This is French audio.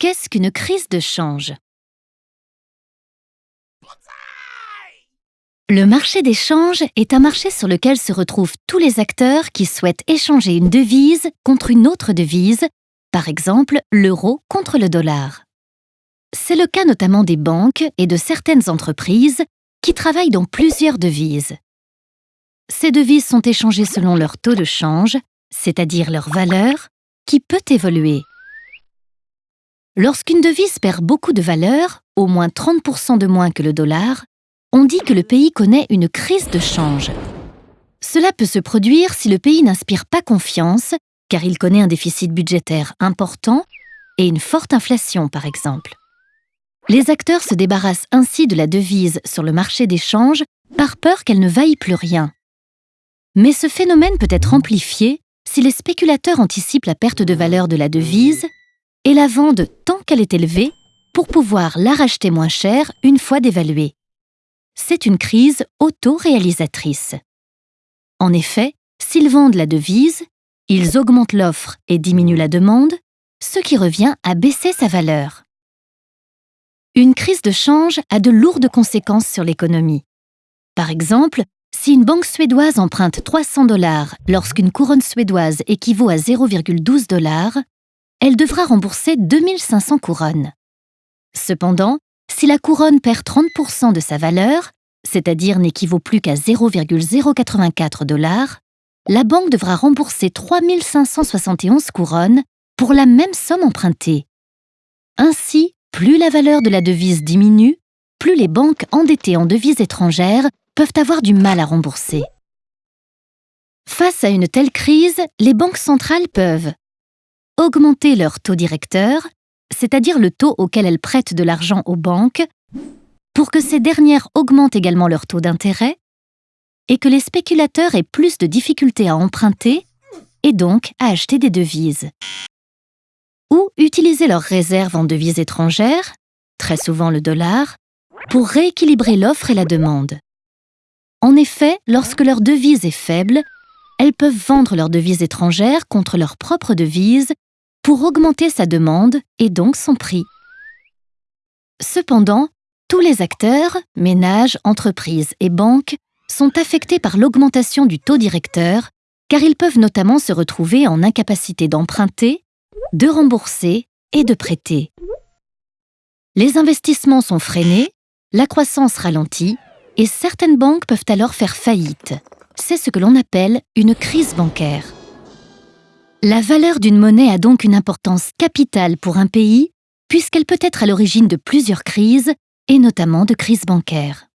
Qu'est-ce qu'une crise de change? Le marché des changes est un marché sur lequel se retrouvent tous les acteurs qui souhaitent échanger une devise contre une autre devise, par exemple l'euro contre le dollar. C'est le cas notamment des banques et de certaines entreprises qui travaillent dans plusieurs devises. Ces devises sont échangées selon leur taux de change, c'est-à-dire leur valeur, qui peut évoluer. Lorsqu'une devise perd beaucoup de valeur, au moins 30% de moins que le dollar, on dit que le pays connaît une crise de change. Cela peut se produire si le pays n'inspire pas confiance, car il connaît un déficit budgétaire important et une forte inflation, par exemple. Les acteurs se débarrassent ainsi de la devise sur le marché des changes par peur qu'elle ne vaille plus rien. Mais ce phénomène peut être amplifié si les spéculateurs anticipent la perte de valeur de la devise et la vendent tant qu'elle est élevée pour pouvoir la racheter moins cher une fois dévaluée c'est une crise auto-réalisatrice. En effet, s'ils vendent la devise, ils augmentent l'offre et diminuent la demande, ce qui revient à baisser sa valeur. Une crise de change a de lourdes conséquences sur l'économie. Par exemple, si une banque suédoise emprunte 300 dollars lorsqu'une couronne suédoise équivaut à 0,12 dollars, elle devra rembourser 2500 couronnes. Cependant, si la couronne perd 30% de sa valeur, c'est-à-dire n'équivaut plus qu'à 0,084 dollars, la banque devra rembourser 3571 couronnes pour la même somme empruntée. Ainsi, plus la valeur de la devise diminue, plus les banques endettées en devises étrangères peuvent avoir du mal à rembourser. Face à une telle crise, les banques centrales peuvent augmenter leur taux directeur, c'est-à-dire le taux auquel elles prêtent de l'argent aux banques, pour que ces dernières augmentent également leur taux d'intérêt et que les spéculateurs aient plus de difficultés à emprunter et donc à acheter des devises. Ou utiliser leurs réserves en devises étrangères, très souvent le dollar, pour rééquilibrer l'offre et la demande. En effet, lorsque leur devise est faible, elles peuvent vendre leurs devises étrangères contre leur propre devise pour augmenter sa demande et donc son prix. Cependant, tous les acteurs, ménages, entreprises et banques, sont affectés par l'augmentation du taux directeur car ils peuvent notamment se retrouver en incapacité d'emprunter, de rembourser et de prêter. Les investissements sont freinés, la croissance ralentit et certaines banques peuvent alors faire faillite. C'est ce que l'on appelle une crise bancaire. La valeur d'une monnaie a donc une importance capitale pour un pays, puisqu'elle peut être à l'origine de plusieurs crises, et notamment de crises bancaires.